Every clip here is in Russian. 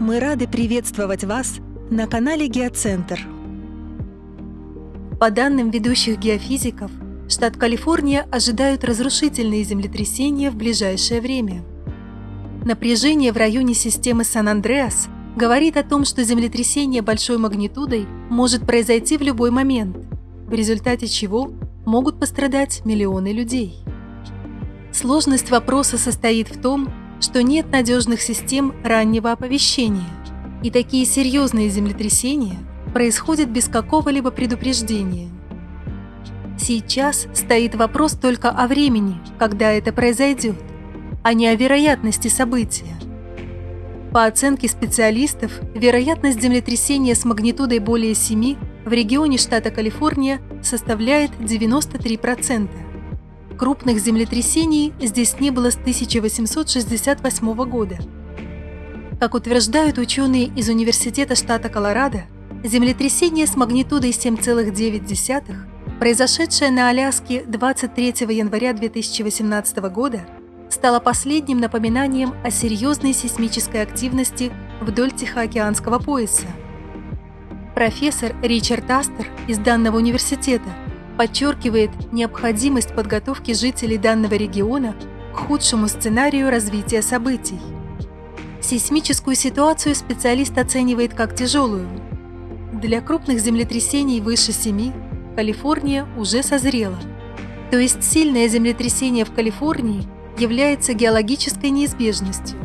Мы рады приветствовать вас на канале Геоцентр. По данным ведущих геофизиков, штат Калифорния ожидают разрушительные землетрясения в ближайшее время. Напряжение в районе системы Сан-Андреас говорит о том, что землетрясение большой магнитудой может произойти в любой момент, в результате чего могут пострадать миллионы людей. Сложность вопроса состоит в том, что нет надежных систем раннего оповещения, и такие серьезные землетрясения происходят без какого-либо предупреждения. Сейчас стоит вопрос только о времени, когда это произойдет, а не о вероятности события. По оценке специалистов, вероятность землетрясения с магнитудой более 7 в регионе штата Калифорния составляет 93%. Крупных землетрясений здесь не было с 1868 года. Как утверждают ученые из Университета штата Колорадо, землетрясение с магнитудой 7,9, произошедшее на Аляске 23 января 2018 года, стало последним напоминанием о серьезной сейсмической активности вдоль Тихоокеанского пояса. Профессор Ричард Астер из данного университета подчеркивает необходимость подготовки жителей данного региона к худшему сценарию развития событий. Сейсмическую ситуацию специалист оценивает как тяжелую. Для крупных землетрясений выше 7 Калифорния уже созрела. То есть сильное землетрясение в Калифорнии является геологической неизбежностью.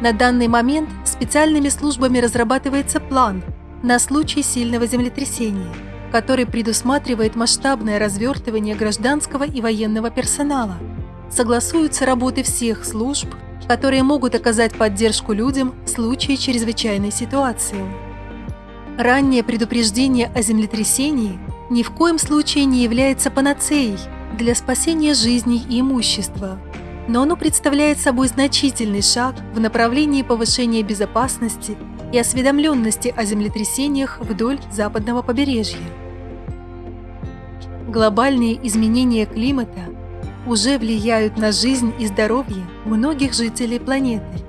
На данный момент специальными службами разрабатывается план на случай сильного землетрясения – который предусматривает масштабное развертывание гражданского и военного персонала. Согласуются работы всех служб, которые могут оказать поддержку людям в случае чрезвычайной ситуации. Раннее предупреждение о землетрясении ни в коем случае не является панацеей для спасения жизней и имущества, но оно представляет собой значительный шаг в направлении повышения безопасности и осведомленности о землетрясениях вдоль западного побережья глобальные изменения климата уже влияют на жизнь и здоровье многих жителей планеты.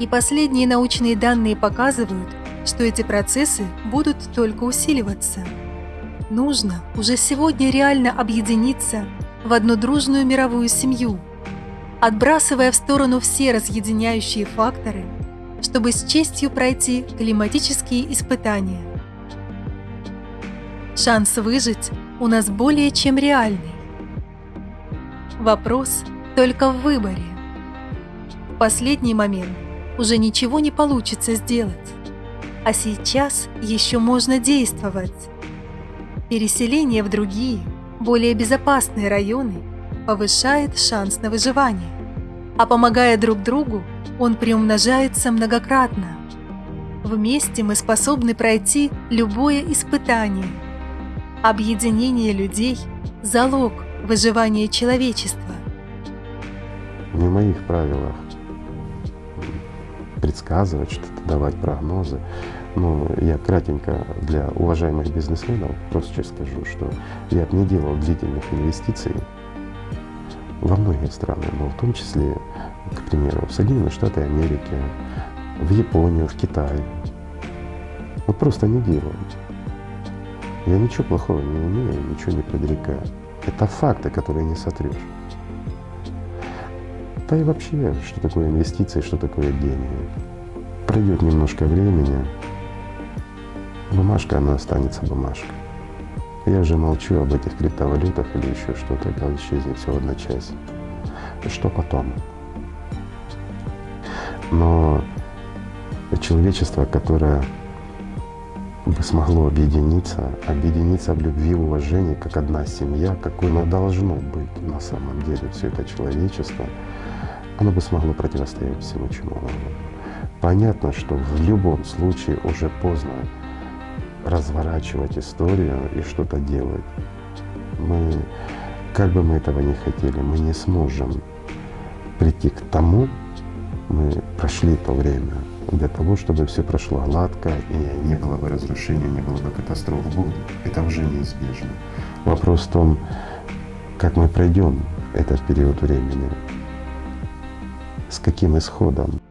И последние научные данные показывают, что эти процессы будут только усиливаться. Нужно уже сегодня реально объединиться в одну дружную мировую семью, отбрасывая в сторону все разъединяющие факторы, чтобы с честью пройти климатические испытания. Шанс выжить у нас более чем реальный. Вопрос только в выборе. В последний момент уже ничего не получится сделать, а сейчас еще можно действовать. Переселение в другие, более безопасные районы повышает шанс на выживание, а помогая друг другу, он приумножается многократно. Вместе мы способны пройти любое испытание – Объединение людей – залог выживания человечества. Не в моих правилах предсказывать что-то, давать прогнозы. Но я кратенько для уважаемых бизнесменов просто скажу, что я бы не делал длительных инвестиций во многие страны, но в том числе, к примеру, в Соединенные Штаты Америки, в Японию, в Китай. Вот просто не делал. Я ничего плохого не умею, ничего не предрекаю. Это факты, которые не сотрешь. Да и вообще, что такое инвестиции, что такое деньги. Пройдет немножко времени, бумажка, она останется бумажкой. Я же молчу об этих криптовалютах или еще что-то, когда исчезнет всего одна часть. Что потом? Но человечество, которое бы смогло объединиться, объединиться в любви и уважении, как одна семья, какой оно должно быть на самом деле, все это человечество, оно бы смогло противостоять всему чему угодно. Понятно, что в любом случае уже поздно разворачивать историю и что-то делать. Мы, как бы мы этого не хотели, мы не сможем прийти к тому, мы прошли то время, для того, чтобы все прошло гладко и не было бы разрушения, не было бы катастроф. Это уже неизбежно. Вопрос в том, как мы пройдем этот период времени, с каким исходом.